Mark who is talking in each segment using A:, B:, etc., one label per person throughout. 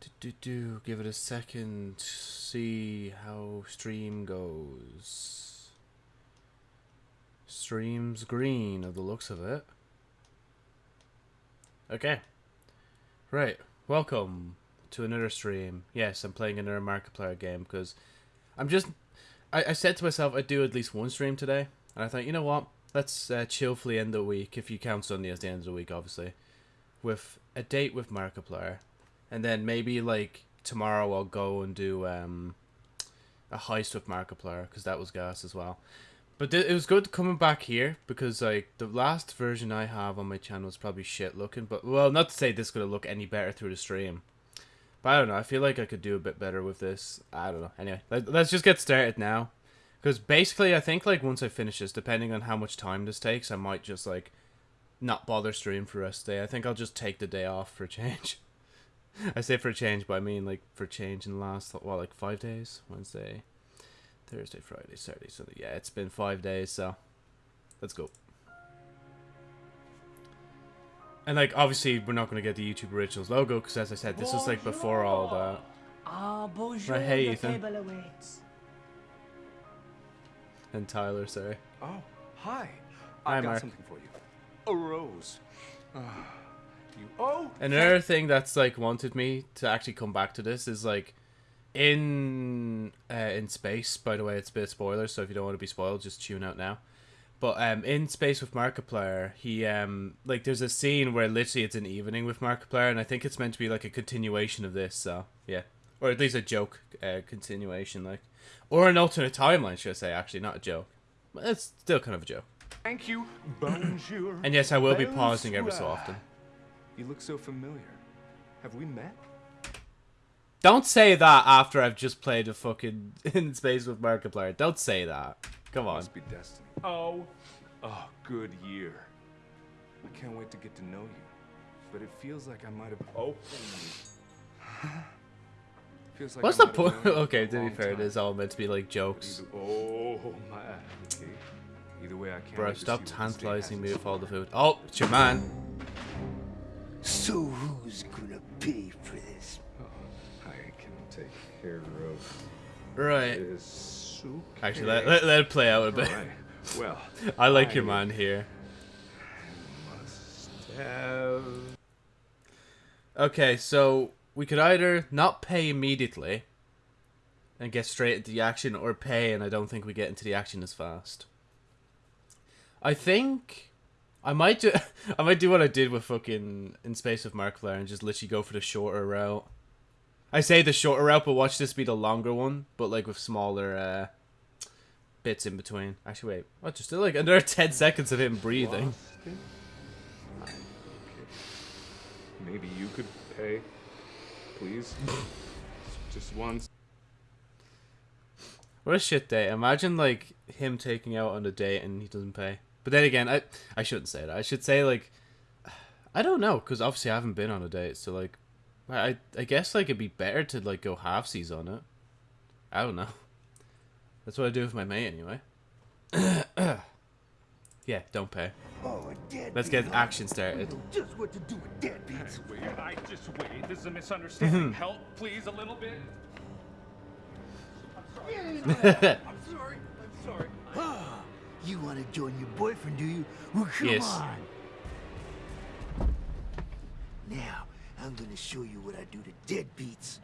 A: Do, do, do. Give it a second. See how stream goes. Stream's green of the looks of it. Okay. Right. Welcome to another stream. Yes, I'm playing another Markiplier game because I'm just. I, I said to myself I'd do at least one stream today, and I thought, you know what? Let's uh, chillfully end the week, if you count Sunday as the end of the week, obviously, with a date with Markiplier, and then maybe like tomorrow I'll go and do um, a heist with Markiplier because that was gas as well. But th- it was good coming back here because like the last version I have on my channel is probably shit looking. But well, not to say this gonna look any better through the stream. But I don't know. I feel like I could do a bit better with this. I don't know. Anyway, let, let's just get started now. Because basically, I think like once I finish this, depending on how much time this takes, I might just like not bother stream for the rest of the day. I think I'll just take the day off for a change. I say for a change, but I mean like for change in the last what like five days. Wednesday, Thursday, Friday, Saturday, Sunday. Yeah, it's been five days, so let's go. And like obviously we're not gonna get the YouTube Originals logo because as I said, this is like before all that.
B: Ah, bonjour,
A: Right, hey, Ethan.
B: table awaits.
A: And Tyler, sorry.
C: Oh, hi.
A: Hi,
C: I've got
A: Mark.
C: something for you. A rose. Ah, you. Oh.
A: Another thing that's like wanted me to actually come back to this is like in uh, in space. By the way, it's a bit of spoilers, so if you don't want to be spoiled, just tune out now. But um, in space with Markiplier, he um like there's a scene where literally it's an evening with Markiplier, and I think it's meant to be like a continuation of this. So yeah, or at least a joke uh, continuation, like or an alternate timeline, should I say? Actually, not a joke, but it's still kind of a joke.
C: Thank you. Bonjour.
A: And yes, I will be pausing every so often.
C: You look so familiar. Have we met?
A: Don't say that after I've just played a fucking in space with Markiplier. Don't say that. Come on.
C: Must be destiny. Oh. Oh, good year. I can't wait to get to know you. But it feels like I might have. Oh. feels like
A: What's
C: I
A: the point? Okay,
C: for
A: to be fair, it
C: time.
A: is all meant to be like jokes.
C: Either, oh my. Okay. Either way, I can't.
A: Bro, stop
C: see what this day
A: tantalizing me with all the food. Oh, it's your man.
D: So who's gonna pay for this?
C: Oh, I can take care of
A: Right.
C: Okay.
A: Actually, let, let, let it play out a bit.
C: Alright. Well,
A: I like your
C: I
A: man here.
C: must have.
A: Okay, so we could either not pay immediately and get straight into the action, or pay and I don't think we get into the action as fast. I think I might do. I might do what I did with fucking in space with Mark Markiplier and just literally go for the shorter route. I say the shorter route, but watch this be the longer one, but like with smaller uh, bits in between. Actually, wait, what? Just still like another ten seconds of him breathing.
C: Okay. Maybe you could pay, please. Just once.
A: What a shit day. Imagine like him taking out on a date and he doesn't pay. But then again, I I shouldn't say that. I should say like I don't know because obviously I haven't been on a date, so like I I guess like it'd be better to like go halfsies on it. I don't know. That's what I do with my mate anyway. yeah, don't pay.
D: Oh, a
A: Let's get action started.
D: Just what to do with deadbeats.
E: Wait, I just wait. This is a misunderstanding. Mm-hmm. Help, please, a little bit. I'm sorry. I'm sorry. I'm sorry.
D: You want to join your boyfriend, do you? Well, come
A: Yes.
D: on. Now, I'm gonna show you what I do to deadbeats.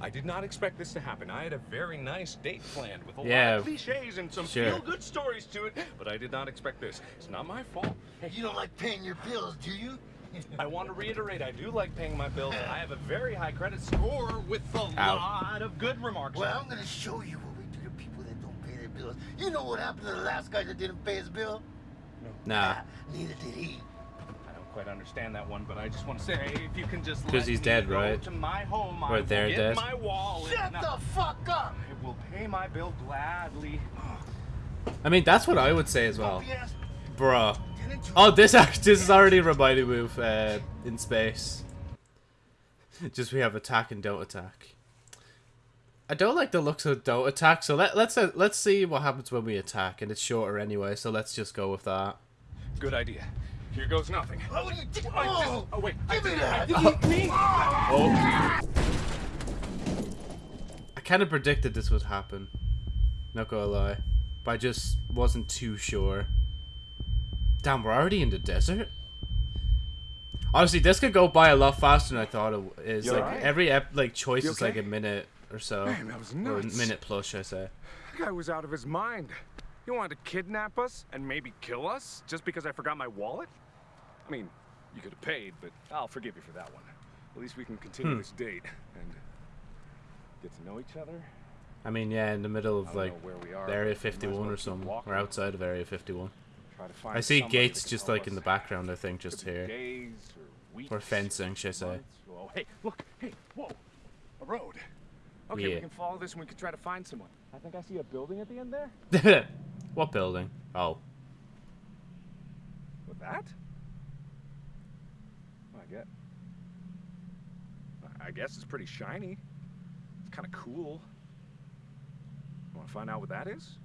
E: I did not expect this to happen. I had a very nice date planned with a
A: Yeah,
E: lot of cliches and some
A: sure.
E: feel-good stories to it, but I did not expect this. It's not my fault. Hey,
D: You don't like paying your bills, do you?
E: I want to reiterate, I do like paying my bills. I have a very high credit score with a lot of good remarks.
D: Well, I'm gonna show you what we do to people that don't pay their bills. You know what happened to the last guy that didn't pay his bill?
A: Nah.
D: Ah, neither did he.
E: I don't quite understand that one, but I just want to say, if you can just
A: 'Cause
E: let
A: he's
E: me
A: dead,
E: go
A: right?
E: To my home,
A: Or
E: I
A: they're
E: will get
A: dead.
E: my wallet.
D: Shut
E: and I-
D: the fuck up!
E: I will pay my bill gladly.
A: I mean that's what I would say as well,
D: Yes,
A: bruh.
D: Get into
A: Oh, this this is already reminding me of uh, in space. Just we have attack and don't attack. I don't like the looks of don't attack, so let let's uh, let's see what happens when we attack, and it's shorter anyway, so let's just go with that.
E: Good idea. Here goes nothing.
D: Oh, you did-
E: I just-
D: oh,
E: oh, wait. I
D: give me
E: didn't, I
D: that.
E: didn't mean.
A: Oh. I kind of predicted this would happen. Not gonna lie. But I just wasn't too sure. Damn, we're already in the desert? Honestly, this could go by a lot faster than I thought it is.
E: You
A: like
E: alright?
A: every ep- like choice
E: You
A: is like a minute or so,
E: Man, that was
A: or a minute plus, should I say?
E: That guy was out of his mind. He wanted to kidnap us and maybe kill us just because I forgot my wallet? I mean, you could have paid, but I'll forgive you for that one. At least we can continue
A: Hmm.
E: this date and get to know each other.
A: I mean, yeah, in the middle of like
E: where we are.
A: the Area
E: but we might as
A: 51 or something, or outside of Area 51.
E: Try to find
A: I see gates just
E: help
A: like in the background. I think just here,
E: Days or weeks.
A: or fencing, should I say?
E: Oh, hey, look, hey, whoa, a road. Okay,
A: Yeah.
E: we can follow this and we can try to find someone. I think I see a building at the end there.
A: what building? Oh,
E: With that? I get. I guess it's pretty shiny. It's kind of cool. Want to find out what that is?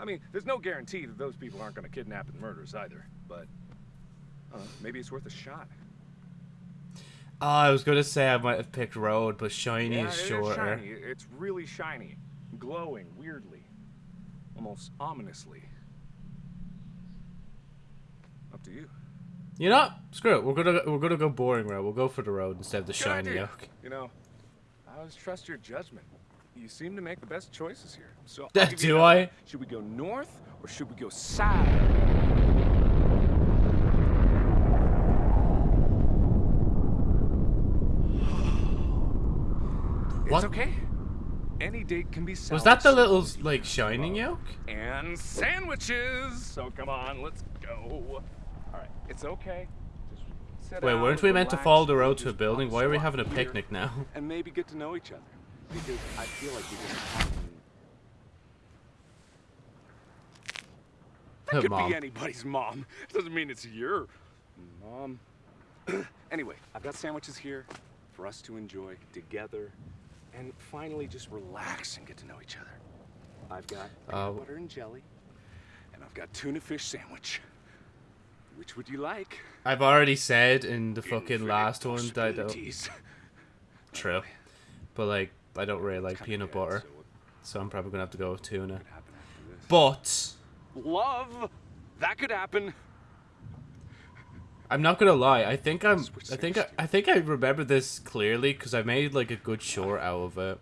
E: I mean, there's no guarantee that those people aren't going to kidnap and murder us either, but uh, maybe it's worth a shot.
A: Oh, I was gonna say I might have picked road, but shiny
E: yeah,
A: is shorter.
E: shiny. It's really shiny, glowing weirdly, almost ominously. Up to you.
A: You know, screw it. We're gonna we're gonna go boring road. We'll go for the road instead of the
E: Good
A: shiny
E: idea.
A: oak.
E: You know, I always trust your judgment. You seem to make the best choices here. So
A: Do I?
E: Should we go north or should we go south?
A: What?
E: It's okay. Any date can be south.
A: Was that the little like shining yolk?
E: And sandwiches. So come on, let's go. All right, it's okay.
A: Wait, weren't we meant to follow the road to a building? Why are we having a picnic now?
E: And maybe get to know each other. Because I feel like we just. That
A: Her
E: could
A: mom.
E: be anybody's mom. It Doesn't mean it's your mom. anyway, I've got sandwiches here for us to enjoy together, and finally just relax and get to know each other. I've got
A: Uh,
E: butter and jelly, and I've got tuna fish sandwich. Which would you like?
A: I've already said in the fucking
E: Infinite
A: last one that I don't. True, but like I don't really like peanut butter,
E: so
A: so I'm probably gonna have to go with tuna.
E: could happen after this?
A: But
E: Love, that could happen.
A: I'm not gonna lie. I think I'm. I think I, I think I remember this clearly because I made like a good short out of it.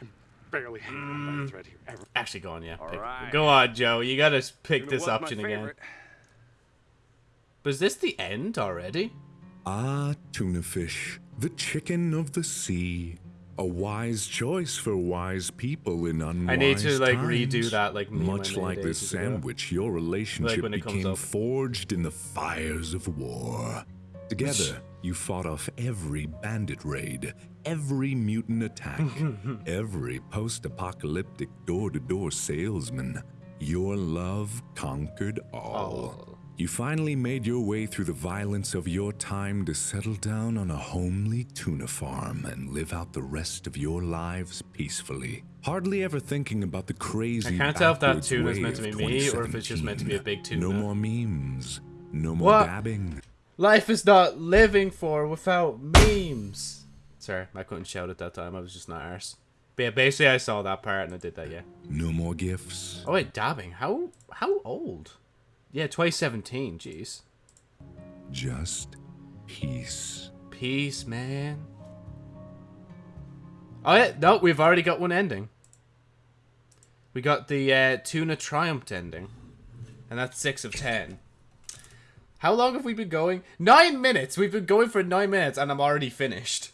E: I'm barely hanging on by a thread here. Ever.
A: Actually, go on, yeah. pick-
E: Alright.
A: Go on, Joe. You gotta pick this option again.
E: favorite.
A: But is this the end already?
F: Ah, tuna fish, the chicken of the sea. A wise choice for wise people in unwise
A: I need to, like,
F: times.
A: redo that, like,
F: Much like this
A: ago.
F: sandwich, your relationship
A: comes
F: became forged in the fires of war. Together, you fought off every bandit raid, every mutant attack, every post-apocalyptic door-to-door salesman. Your love conquered all.
A: Oh.
F: You finally made your way through the violence of your time to settle down on a homely tuna farm and live out the rest of your lives peacefully. Hardly ever thinking about the crazy.
A: I can't tell if that tuna's
F: way
A: meant to be me or if it's just meant to be a big
F: 2017. No more memes. No more
A: What?
F: dabbing.
A: Life is not living for without memes. Sorry, I couldn't shout at that time. I was just not arse. But yeah, basically I saw that part and I did that. Yeah.
F: No more gifts.
A: Oh wait, dabbing. How how old? Yeah, 2017. Jeez.
F: Just peace.
A: Peace, man. Oh yeah, no, we've already got one ending. We got the uh, tuna Triumph ending, and that's six of ten. How long have we been going? Nine minutes. We've been going for nine minutes, and I'm already finished.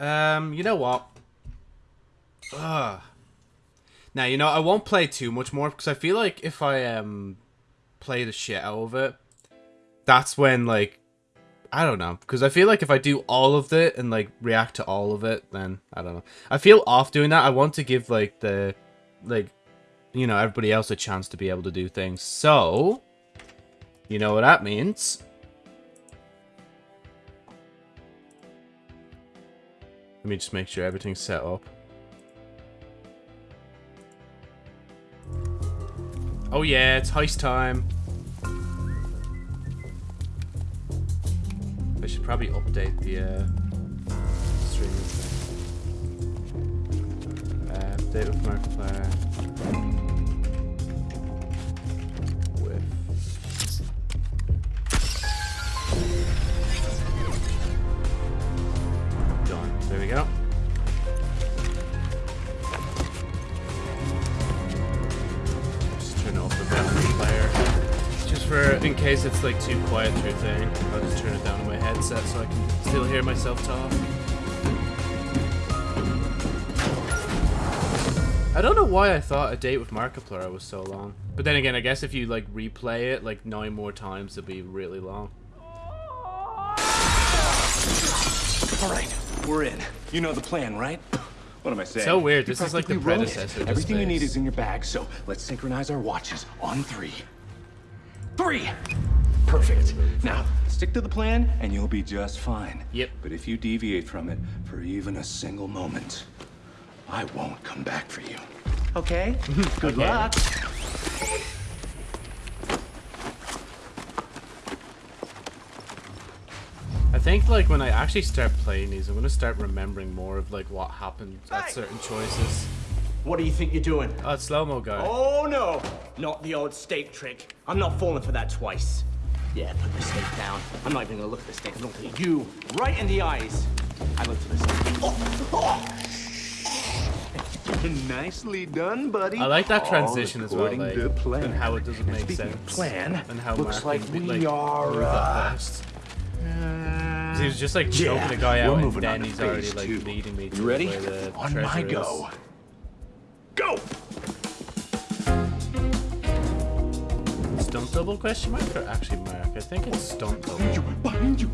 A: Um, you know what? Ugh. Now you know I won't play too much more because I feel like if I um play the shit out of it, that's when like I don't know because I feel like if I do all of it and like react to all of it, then I don't know. I feel off doing that. I want to give like the like you know everybody else a chance to be able to do things. So you know what that means. Let me just make sure everything's set up. Oh yeah, it's heist time. I should probably update the uh, stream. Uh, update with Markiplier. Case it's like too quiet through thing, I'll just turn it down on my headset so I can still hear myself talk. I don't know why I thought a date with Markiplier was so long. But then again, I guess if you like replay it like nine more times, it'll be really long.
E: All right, we're in. You know the plan, right? What am I saying?
A: So weird. This is like the predecessor
E: Everything you need is in your bag, so let's synchronize our watches on three. Three! Perfect. Now, stick to the plan and you'll be just fine.
A: Yep.
E: But if you deviate from it for even a single moment, I won't come back for you. Okay? Good
A: Okay.
E: luck.
A: I think like when I actually start playing these, I'm gonna start remembering more of like what happened at certain choices.
B: What do you think you're doing?
A: Oh, it's slow mo guy.
B: Oh no! Not the old steak trick. I'm not falling for that twice. Yeah, put the steak down. I'm not even gonna look at the steak. I'm looking at you right in the eyes. I looked at the steak. Oh, oh.
E: Nicely done, buddy.
A: I like that
E: All
A: transition as well,
E: according
A: like,
E: to plan.
A: and how it doesn't make
E: Speaking
A: sense.
E: plan,
A: and how
E: looks
A: Mark
E: like
A: can,
E: we
A: like,
E: are,
A: move that
E: uh,
A: he was just like choking
E: Yeah,
A: the guy out, and then he's already like
E: two.
A: leading me to
E: You ready?
A: where the
E: On my
A: treasure is.
E: Go. Go!
A: Stunt double question mark or actually mark? I think it's stunt double.
E: Behind you. Behind you!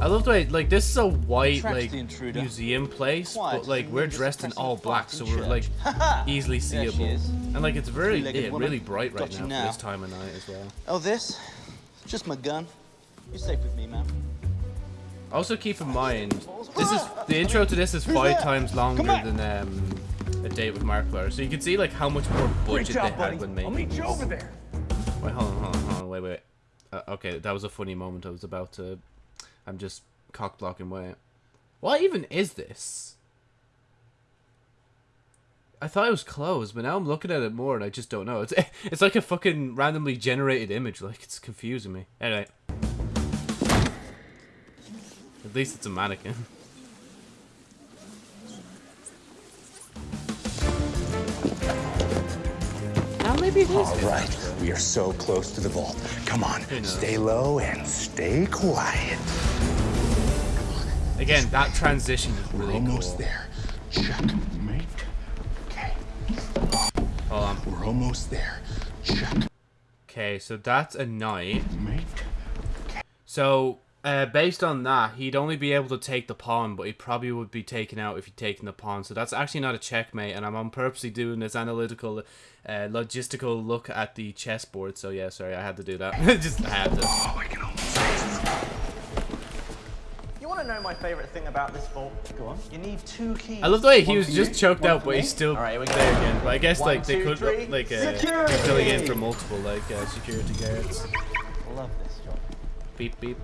A: I love the way like this is a white like museum place,
G: Why,
A: but like we're
G: we're
A: dressed in all black, so we're like easily seeable, and like it's very yeah, really bright right
G: Got
A: now for
G: now.
A: this time of night as well.
G: Oh, this? Just my gun. You're safe with me, man.
A: Also keep in mind, this is the intro to this is five times longer than um, a date with Markiplier, so you can see like how much more budget
E: job,
A: they had
E: buddy.
A: when
E: I'll meet you over there.
A: Wait, hold on, hold on, hold on, wait, wait. Uh, okay, that was a funny moment. I was about to. I'm just cock blocking. Wait, what even is this? I thought it was closed, but now I'm looking at it more, and I just don't know. It's it's like a fucking randomly generated image. Like it's confusing me. Anyway, at least it's a mannequin. Now maybe it is.
E: All right, we are so close to the vault. Come on, stay low and stay quiet.
A: Again, that transition is
E: We're
A: really
E: almost
A: cool.
E: there. Checkmate. Okay,
A: Hold on.
E: we're almost there. Checkmate.
A: Okay, so that's a knight. So, uh, based on that, he'd only be able to take the pawn, but he probably would be taken out if he'd taken the pawn. So that's actually not a checkmate, and I'm, I'm purposely doing this analytical, uh, logistical look at the chessboard. So yeah, sorry, I had to do that. Just I had to.
E: Oh, I can almost taste it.
B: You want to know my favorite thing about this vault? Go on. You need two keys.
A: I love the way he
B: One
A: was just
B: you,
A: choked out, but
B: me.
A: he's still
B: All right, we go.
A: there again. But I guess
B: One,
A: like they
B: two,
A: could
B: three.
A: like uh,
B: Security!
A: filling in for multiple like uh, security guards.
B: I love this job.
A: Beep beep.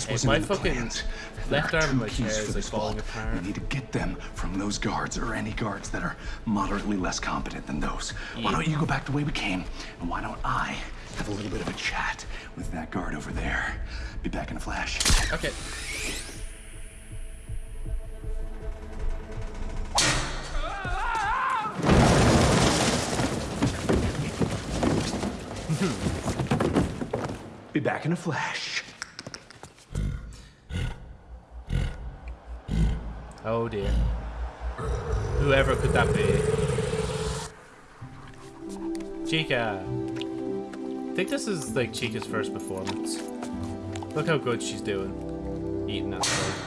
E: This
A: Hey,
E: wasn't
A: my fucking
E: plans.
A: left arm of my chair is, like, falling apart.
E: We need to get them from those guards or any guards that are moderately less competent than those. Why don't you go back the way we came, and why don't I have a little bit of a chat with that guard over there? Be back in a flash.
A: Okay.
E: Be back in a flash.
A: Oh dear. Whoever could that be? Chica. I think this is like Chica's first performance. Look how good she's doing. Eating that stuff.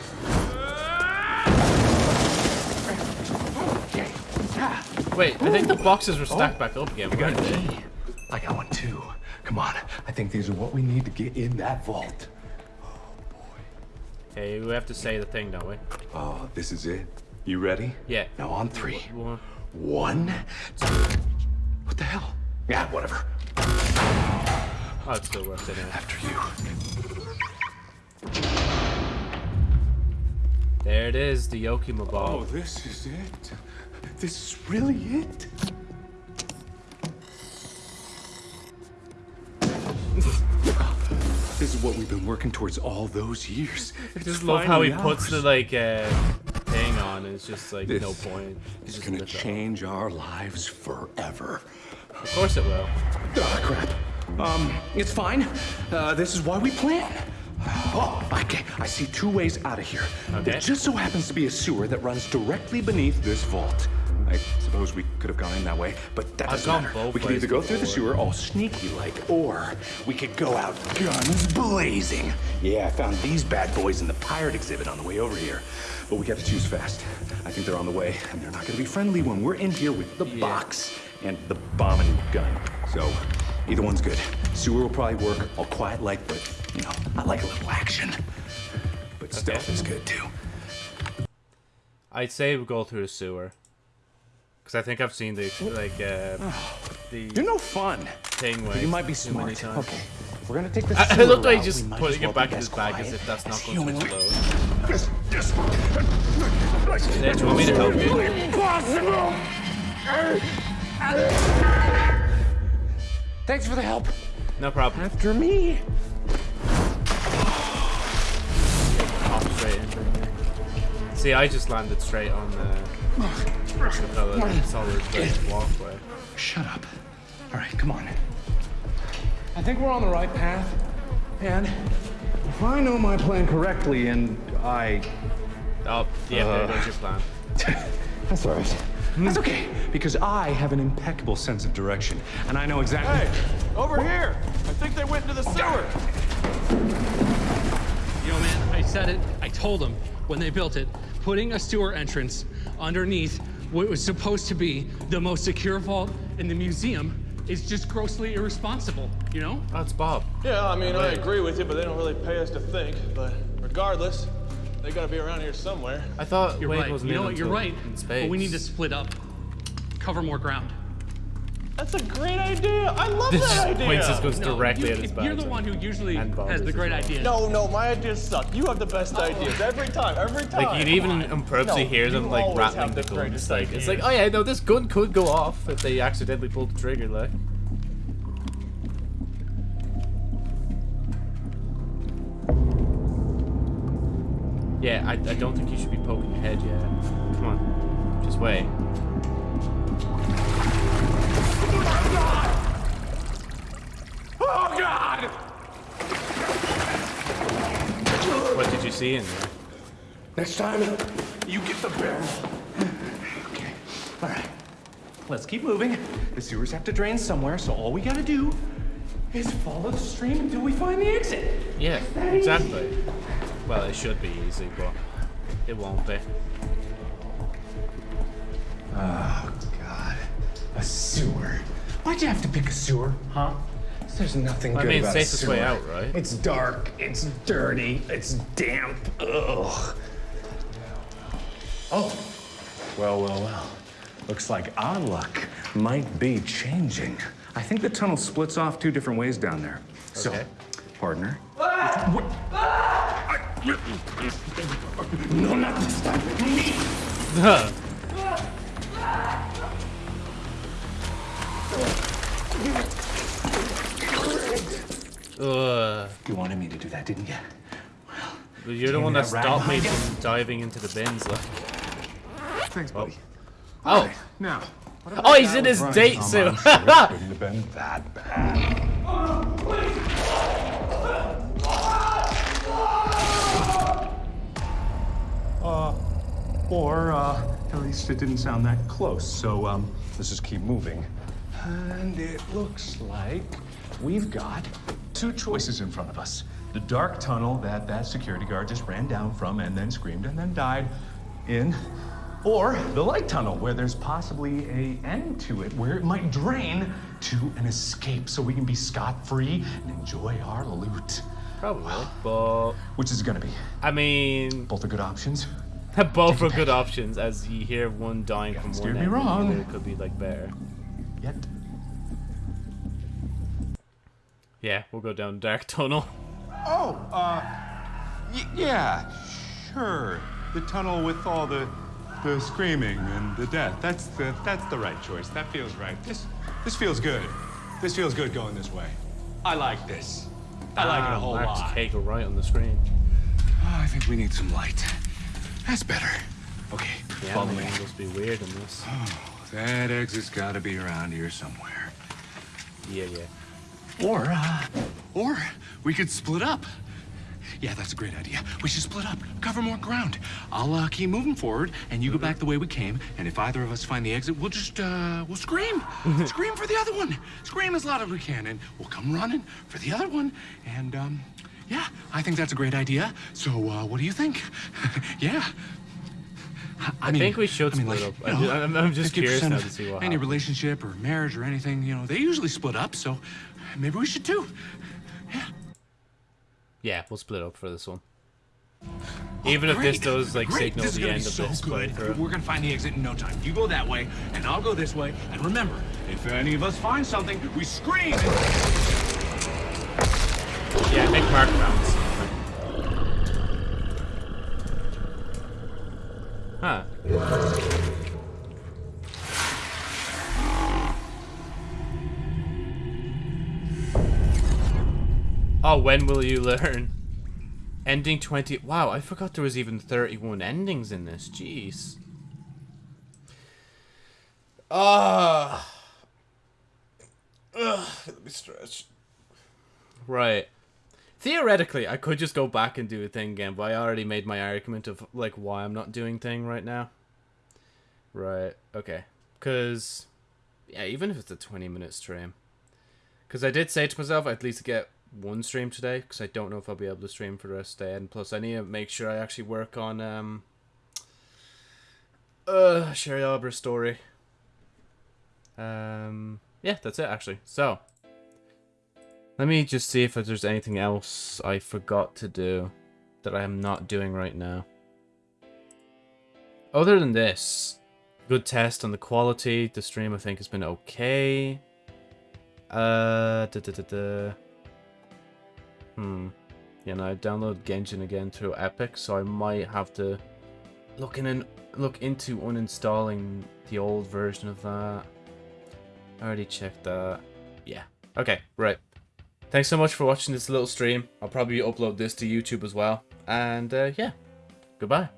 A: Wait, I think the boxes were stacked back up again.
E: We got a key. I got one too. Come on. I think these are what we need to get in that vault.
A: Hey, we have to say the thing, don't we?
E: Oh, this is it. You ready?
A: Yeah.
E: Now on three.
A: One.
E: One. What the hell? Yeah, whatever.
A: Oh, it still works anyway.
E: After you.
A: There it is, the Yokima ball.
E: Oh, this is it. This is really it. What we've been working towards all those years.
A: I just love how he puts the like uh, thing on. And it's just like no point.
E: It's gonna
A: lifts it up.
E: change our lives forever.
A: Of course it will.
E: Oh crap. Um, it's fine. Uh, this is why we plan. Oh, okay. I see two ways out of here.
A: Okay.
E: There just so happens to be a sewer that runs directly beneath this vault. I suppose we could have gone in that way, but that doesn't matter. We could either go through the sewer all sneaky like, or we could go out guns blazing. Yeah, I found these bad boys in the pirate exhibit on the way over here. But we got to choose fast. I think they're on the way, and they're not going to be friendly when we're in here with the box and the bombing gun. So, either one's good. Sewer will probably work. All quiet like, but you know, I like a little action. But stealth is good too.
A: I'd say we go through the sewer. Because I think I've seen the like uh, the
E: You're no fun.
A: thing
E: You might be smart.
A: times.
E: Okay, we're gonna take this.
A: I, I looked like he's just putting
E: well
A: it back in his bag as if that's not going to explode.
E: This,
A: do you want me to help you?
E: Impossible! Thanks for the help.
A: No problem.
E: After me.
A: See, I just landed straight on the solid brick walkway.
E: Shut up. All right, come on. I think we're on the right path. And if I know my plan correctly, and I
A: Oh, yeah,
E: Uh.
A: there goes your plan.
E: That's all right. That's okay, because I have an impeccable sense of direction, and I know exactly.
H: Hey, Over here! I think they went into the sewer!
I: Yo, man, I said it. I told them when they built it, putting a sewer entrance underneath what was supposed to be the most secure vault in the museum is just grossly irresponsible, you know?
A: That's Bob.
H: Yeah, I mean, I agree with you, but they don't really pay us to think. But regardless, they gotta be around here somewhere.
A: I thought
I: You're
A: Wade
I: right.
A: wasn't
I: You know what? You're right.
A: In space.
I: But we need to split up, cover more ground.
H: That's a great idea! I love
A: This
H: that idea!
A: points just goes
I: No,
A: directly
I: you,
A: at his back.
I: You're the one who usually
A: And
I: has the great
A: well.
I: idea.
H: No, no, my ideas suck. You have the best oh. ideas every time, every time.
A: Like you can even
H: Come on.
A: on purposely
H: No,
A: hear them like rattling the
H: the
A: gun. It's like it's like oh yeah, no, this gun could go off if they accidentally pulled the trigger. Like yeah, I, I don't think you should be poking your head yet. Come on, just wait. See in there?
E: Next time, uh, you get the barrel. Okay. All right. Let's keep moving. The sewers have to drain somewhere, so all we gotta do is follow the stream until we find the exit.
A: Yeah, exactly. Well, it should be easy, but it won't be.
E: Oh God. A sewer. Why'd you have to pick a sewer, huh? There's nothing
A: I
E: good
A: mean,
E: about a
A: safest way out, right?
E: It's dark. It's dirty. It's damp. Ugh. Oh. Well, well, well. Looks like our luck might be changing. I think the tunnel splits off two different ways down there. So,
A: Okay.
E: partner. What- No, not this time. Me.
A: Ugh.
E: You wanted me to do that, didn't you?
A: But You're the
E: Damn
A: one
E: that
A: that stopped me from diving into the bins. Like,
E: Thanks, buddy.
A: oh,
E: Now.
A: oh, he's in his date suit.
E: couldn't have been that bad. Uh, or uh, at least it didn't sound that close. So um, let's just keep moving. And it looks like we've got two choices in front of us. The dark tunnel that that security guard just ran down from and then screamed and then died in. Or the light tunnel, where there's possibly a end to it, where it might drain to an escape so we can be scot-free and enjoy our loot.
A: Probably, but
E: Which is it gonna be?
A: I mean,
E: Both are good options.
A: both are good options. As you hear one dying from
E: steer
A: one
E: me
A: end, and the
E: wrong.
A: other could be like better.
E: Yet.
A: Yeah, we'll go down dark tunnel.
E: Oh, uh, y- yeah, sure. The tunnel with all the the screaming and the death. That's the that's the right choice. That feels right. This this feels good. This feels good going this way. I like this. I like it a
A: Ah,
E: whole lot.
A: Kegel right on the screen.
E: Oh, I think we need some light. That's better. Okay,
A: Yeah,
E: follow me.
A: must be weird in this.
E: That exit's got to be around here somewhere.
A: Yeah, yeah.
E: Or, uh, or we could split up. Yeah, that's a great idea. We should split up, cover more ground. I'll uh, keep moving forward, and you go back the way we came. And if either of us find the exit, we'll just uh, we'll scream, scream for the other one, scream as loud as we can, and we'll come running for the other one. And um, yeah, I think that's a great idea. So, uh, what do you think? yeah. I,
A: I think we should
E: I mean,
A: split
E: like,
A: up.
E: you
A: I'm
E: know,
A: I'm- I'm just curious now to see what
E: Any
A: happens.
E: relationship or marriage or anything, you know, they usually split up. So maybe we should too.
A: Yeah, Yeah, we'll split up for this one. Oh, Even if this does like
E: great.
A: signal the end of
E: so
A: this
E: good.
A: playthrough.
E: We're gonna find the exit in no time. You go that way, and I'll go this way. And remember, if any of us find something, we scream.
A: Yeah, make mark rounds. Huh. Oh, when will you learn? Ending 20. Wow, I forgot there was even 31 endings in this. Jeez. Ah. Ugh, let me stretch. Right. Theoretically, I could just go back and do a thing again, but I already made my argument of like why I'm not doing thing right now. Right. Okay. Cause yeah, even if it's a 20 minute stream. Cause I did say to myself I'd at least get one stream today, because I don't know if I'll be able to stream for the rest of the day, and plus I need to make sure I actually work on um uh Sherry Albert's story. Um yeah, that's it actually. So let me just see if there's anything else I forgot to do that I am not doing right now. Other than this, good test on the quality. The stream I think has been okay. Uh. Hmm. Know, I downloaded Genshin again through Epic, so I might have to look in and look into uninstalling the old version of that. I already checked that. Yeah. Okay, right. Thanks so much for watching this little stream. I'll probably upload this to YouTube as well. And uh, yeah, goodbye.